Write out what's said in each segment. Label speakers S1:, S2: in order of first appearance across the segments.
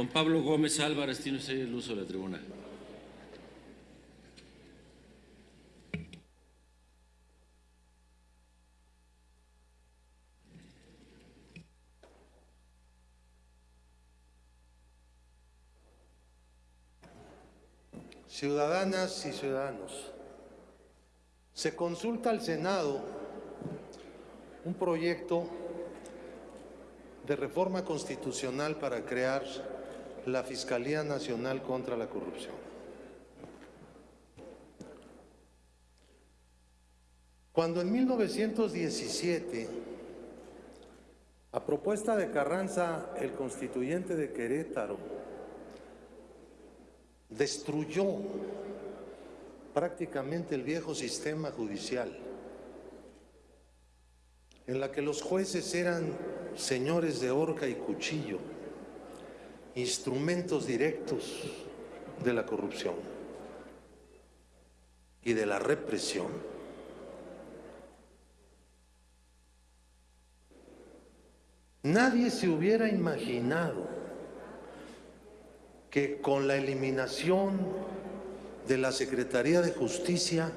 S1: Don Pablo Gómez Álvarez, tiene usted el uso de la tribuna.
S2: Ciudadanas y ciudadanos, se consulta al Senado un proyecto de reforma constitucional para crear la Fiscalía Nacional contra la Corrupción. Cuando en 1917, a propuesta de Carranza, el constituyente de Querétaro, destruyó prácticamente el viejo sistema judicial, en la que los jueces eran señores de horca y cuchillo, instrumentos directos de la corrupción y de la represión, nadie se hubiera imaginado que con la eliminación de la Secretaría de Justicia,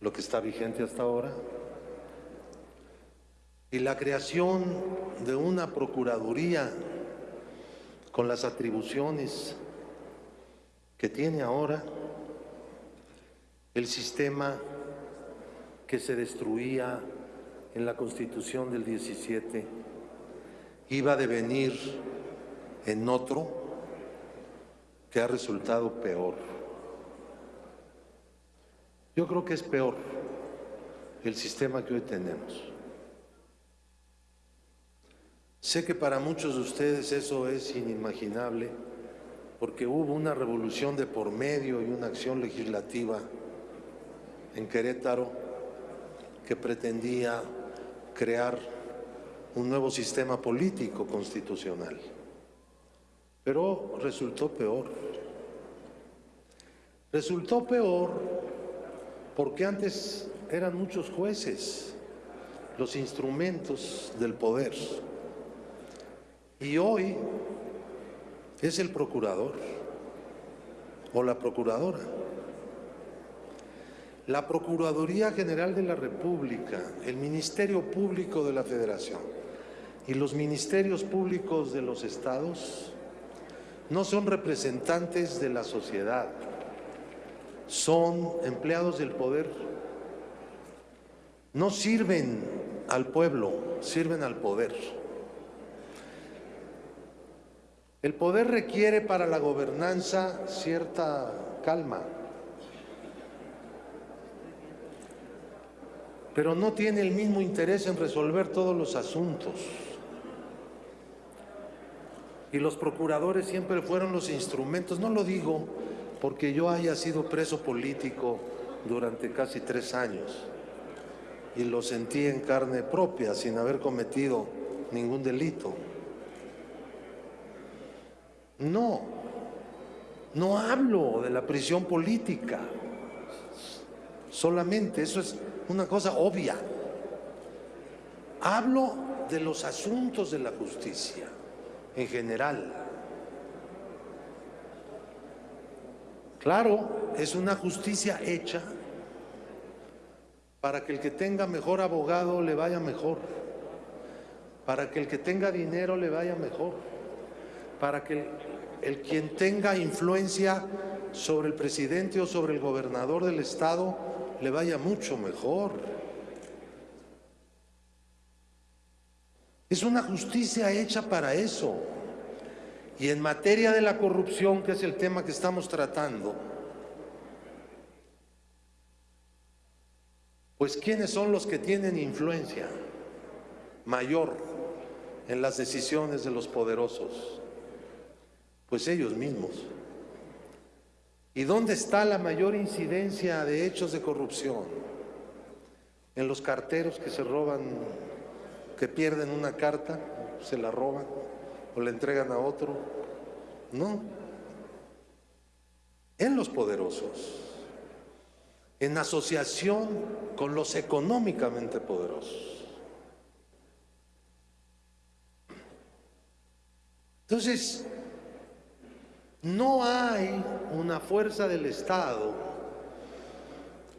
S2: lo que está vigente hasta ahora, y la creación de una Procuraduría con las atribuciones que tiene ahora, el sistema que se destruía en la Constitución del 17 iba a devenir en otro que ha resultado peor. Yo creo que es peor el sistema que hoy tenemos. Sé que para muchos de ustedes eso es inimaginable, porque hubo una revolución de por medio y una acción legislativa en Querétaro que pretendía crear un nuevo sistema político constitucional. Pero resultó peor. Resultó peor porque antes eran muchos jueces los instrumentos del poder. Y hoy es el procurador o la procuradora. La Procuraduría General de la República, el Ministerio Público de la Federación y los ministerios públicos de los estados no son representantes de la sociedad, son empleados del poder. No sirven al pueblo, sirven al poder. El poder requiere para la gobernanza cierta calma, pero no tiene el mismo interés en resolver todos los asuntos. Y los procuradores siempre fueron los instrumentos, no lo digo porque yo haya sido preso político durante casi tres años y lo sentí en carne propia sin haber cometido ningún delito. No, no hablo de la prisión política, solamente, eso es una cosa obvia. Hablo de los asuntos de la justicia en general. Claro, es una justicia hecha para que el que tenga mejor abogado le vaya mejor, para que el que tenga dinero le vaya mejor, para que el quien tenga influencia sobre el presidente o sobre el gobernador del estado le vaya mucho mejor. Es una justicia hecha para eso. Y en materia de la corrupción, que es el tema que estamos tratando, pues ¿quiénes son los que tienen influencia mayor en las decisiones de los poderosos? Pues ellos mismos. ¿Y dónde está la mayor incidencia de hechos de corrupción? En los carteros que se roban, que pierden una carta, se la roban o la entregan a otro. No. En los poderosos. En asociación con los económicamente poderosos. Entonces, no hay una fuerza del Estado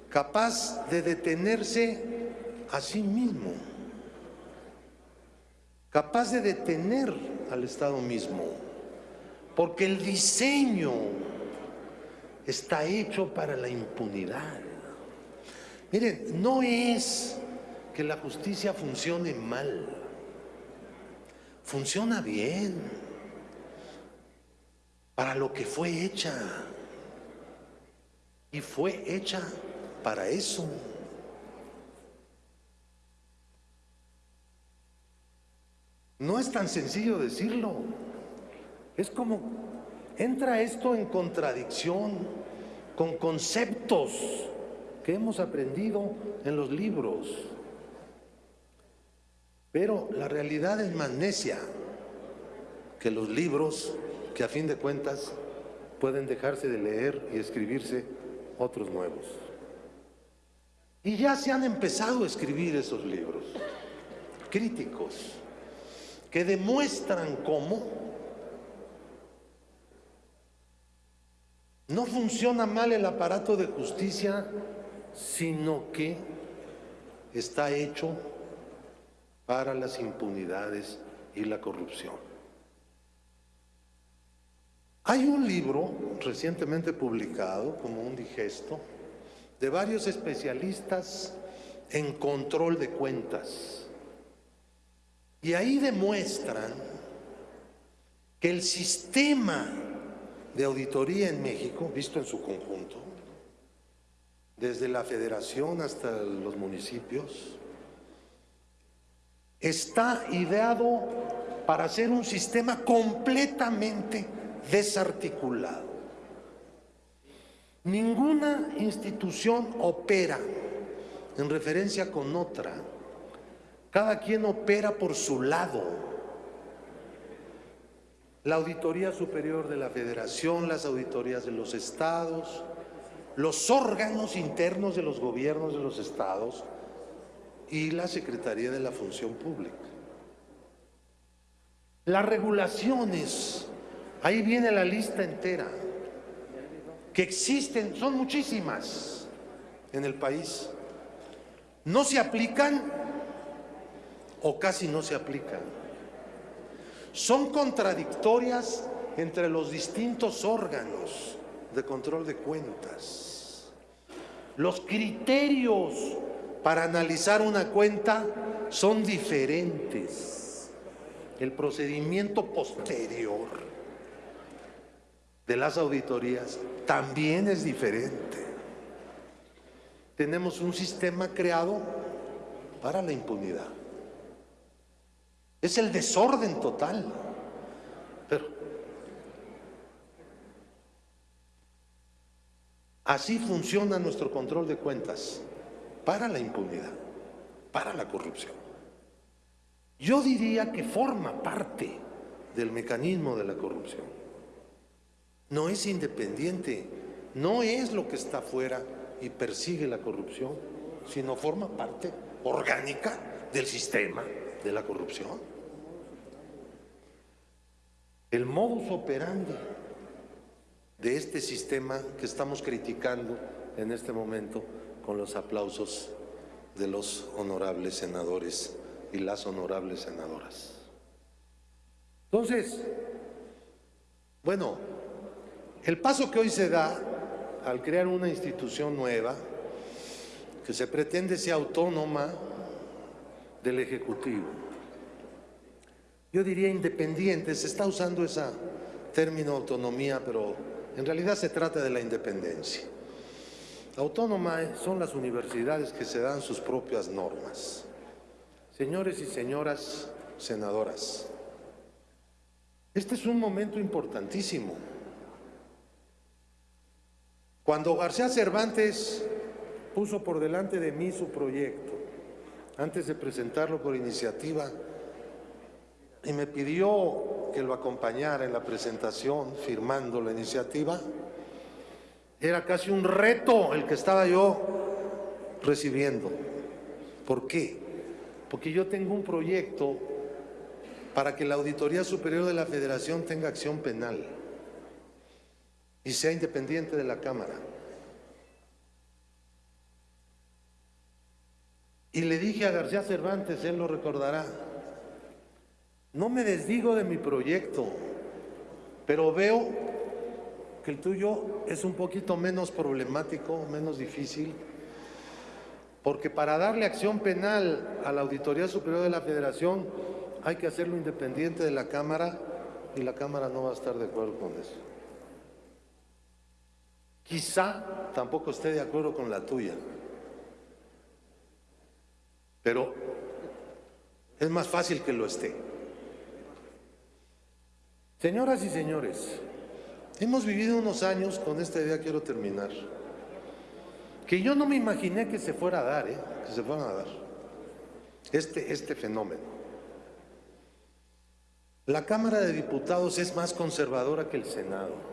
S2: capaz de detenerse a sí mismo, capaz de detener al Estado mismo, porque el diseño está hecho para la impunidad. Miren, no es que la justicia funcione mal, funciona bien para lo que fue hecha. Y fue hecha para eso. No es tan sencillo decirlo. Es como entra esto en contradicción con conceptos que hemos aprendido en los libros. Pero la realidad es más necia que los libros que a fin de cuentas pueden dejarse de leer y escribirse otros nuevos. Y ya se han empezado a escribir esos libros críticos que demuestran cómo no funciona mal el aparato de justicia, sino que está hecho para las impunidades y la corrupción. Hay un libro recientemente publicado como un digesto de varios especialistas en control de cuentas. Y ahí demuestran que el sistema de auditoría en México, visto en su conjunto, desde la federación hasta los municipios, está ideado para ser un sistema completamente desarticulado. Ninguna institución opera en referencia con otra. Cada quien opera por su lado. La Auditoría Superior de la Federación, las auditorías de los estados, los órganos internos de los gobiernos de los estados y la Secretaría de la Función Pública. Las regulaciones, ahí viene la lista entera, que existen, son muchísimas en el país. No se aplican o casi no se aplican. Son contradictorias entre los distintos órganos de control de cuentas. Los criterios para analizar una cuenta son diferentes. El procedimiento posterior de las auditorías también es diferente. Tenemos un sistema creado para la impunidad. Es el desorden total. Pero así funciona nuestro control de cuentas para la impunidad, para la corrupción. Yo diría que forma parte del mecanismo de la corrupción. No es independiente, no es lo que está fuera y persigue la corrupción, sino forma parte orgánica del sistema de la corrupción. El modus operandi de este sistema que estamos criticando en este momento con los aplausos de los honorables senadores y las honorables senadoras. Entonces, bueno, el paso que hoy se da al crear una institución nueva, que se pretende sea autónoma del Ejecutivo, yo diría independiente, se está usando ese término autonomía, pero en realidad se trata de la independencia. Autónoma son las universidades que se dan sus propias normas. Señores y señoras senadoras, este es un momento importantísimo. Cuando García Cervantes puso por delante de mí su proyecto, antes de presentarlo por iniciativa, y me pidió que lo acompañara en la presentación firmando la iniciativa, era casi un reto el que estaba yo recibiendo. ¿Por qué? Porque yo tengo un proyecto para que la Auditoría Superior de la Federación tenga acción penal y sea independiente de la Cámara. Y le dije a García Cervantes, él lo recordará, no me desdigo de mi proyecto, pero veo que el tuyo es un poquito menos problemático, menos difícil, porque para darle acción penal a la Auditoría Superior de la Federación hay que hacerlo independiente de la Cámara y la Cámara no va a estar de acuerdo con eso. Quizá tampoco esté de acuerdo con la tuya, pero es más fácil que lo esté. Señoras y señores, hemos vivido unos años, con esta idea quiero terminar, que yo no me imaginé que se fuera a dar, ¿eh? que se fueran a dar, este, este fenómeno. La Cámara de Diputados es más conservadora que el Senado.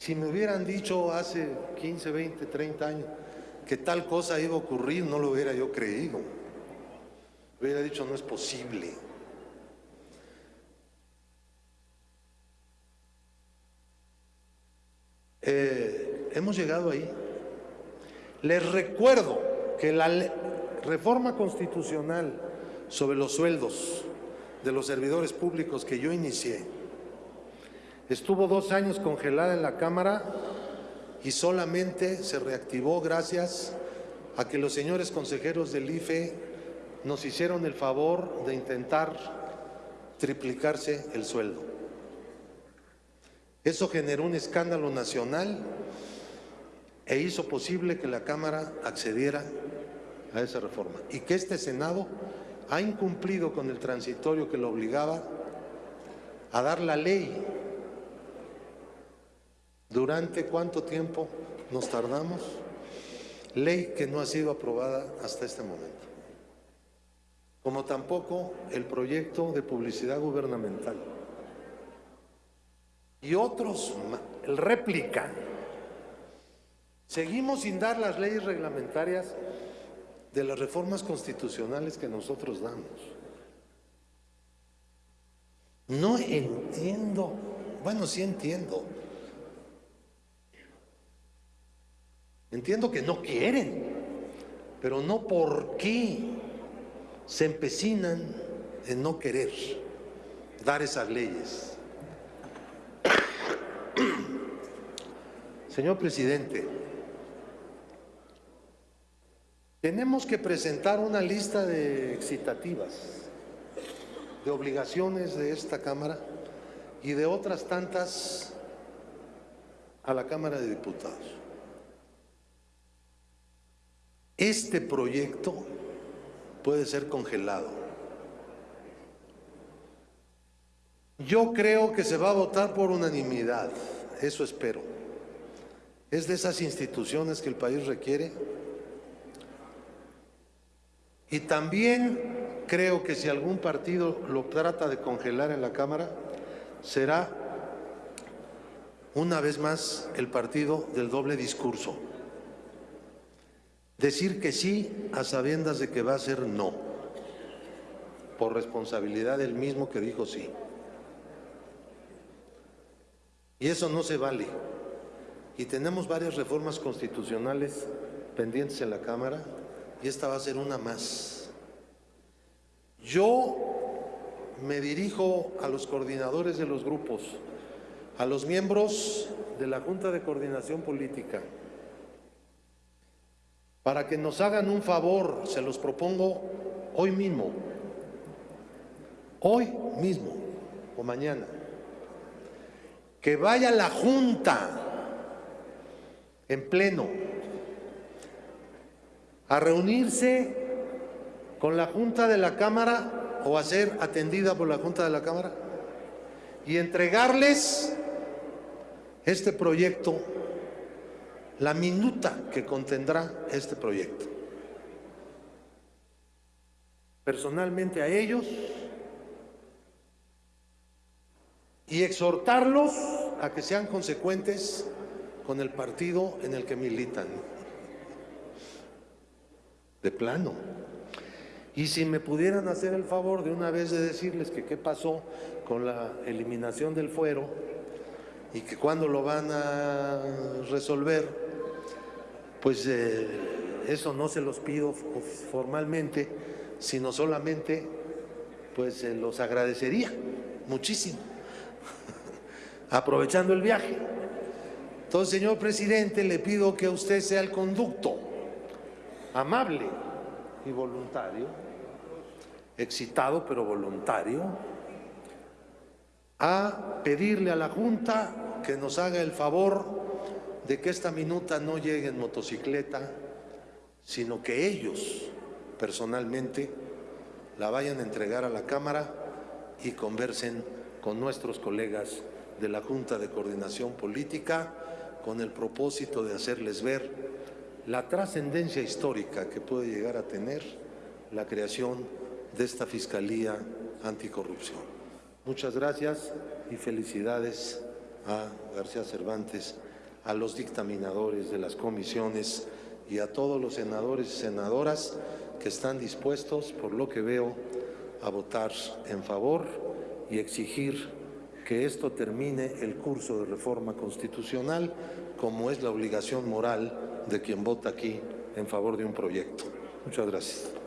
S2: Si me hubieran dicho hace 15, 20, 30 años que tal cosa iba a ocurrir, no lo hubiera yo creído. Hubiera dicho, no es posible. Eh, hemos llegado ahí. Les recuerdo que la reforma constitucional sobre los sueldos de los servidores públicos que yo inicié estuvo dos años congelada en la Cámara y solamente se reactivó gracias a que los señores consejeros del IFE nos hicieron el favor de intentar triplicarse el sueldo. Eso generó un escándalo nacional e hizo posible que la Cámara accediera a esa reforma y que este Senado ha incumplido con el transitorio que lo obligaba a dar la ley. ¿Durante cuánto tiempo nos tardamos? Ley que no ha sido aprobada hasta este momento. Como tampoco el proyecto de publicidad gubernamental y otros, el réplica. Seguimos sin dar las leyes reglamentarias de las reformas constitucionales que nosotros damos. No entiendo, bueno, sí entiendo. Entiendo que no quieren, pero no por qué se empecinan en no querer dar esas leyes. Señor presidente, tenemos que presentar una lista de excitativas, de obligaciones de esta Cámara y de otras tantas a la Cámara de Diputados. Este proyecto puede ser congelado. Yo creo que se va a votar por unanimidad, eso espero. Es de esas instituciones que el país requiere. Y también creo que si algún partido lo trata de congelar en la Cámara, será una vez más el partido del doble discurso. Decir que sí a sabiendas de que va a ser no, por responsabilidad del mismo que dijo sí. Y eso no se vale. Y tenemos varias reformas constitucionales pendientes en la Cámara y esta va a ser una más. Yo me dirijo a los coordinadores de los grupos, a los miembros de la Junta de Coordinación Política, para que nos hagan un favor, se los propongo hoy mismo, hoy mismo o mañana. Que vaya la Junta en pleno a reunirse con la Junta de la Cámara o a ser atendida por la Junta de la Cámara y entregarles este proyecto, la minuta que contendrá este proyecto. Personalmente a ellos y exhortarlos a que sean consecuentes con el partido en el que militan. De plano. Y si me pudieran hacer el favor de una vez de decirles que qué pasó con la eliminación del fuero y que cuándo lo van a resolver, pues eh, eso no se los pido formalmente, sino solamente pues se los agradecería muchísimo, aprovechando el viaje. Entonces, señor presidente, le pido que usted sea el conducto amable y voluntario, excitado pero voluntario, a pedirle a la Junta que nos haga el favor de que esta minuta no llegue en motocicleta, sino que ellos personalmente la vayan a entregar a la Cámara y conversen con nuestros colegas de la Junta de Coordinación Política con el propósito de hacerles ver la trascendencia histórica que puede llegar a tener la creación de esta Fiscalía Anticorrupción. Muchas gracias y felicidades a García Cervantes, a los dictaminadores de las comisiones y a todos los senadores y senadoras que están dispuestos, por lo que veo, a votar en favor y exigir que esto termine el curso de reforma constitucional, como es la obligación moral de quien vota aquí en favor de un proyecto. Muchas gracias.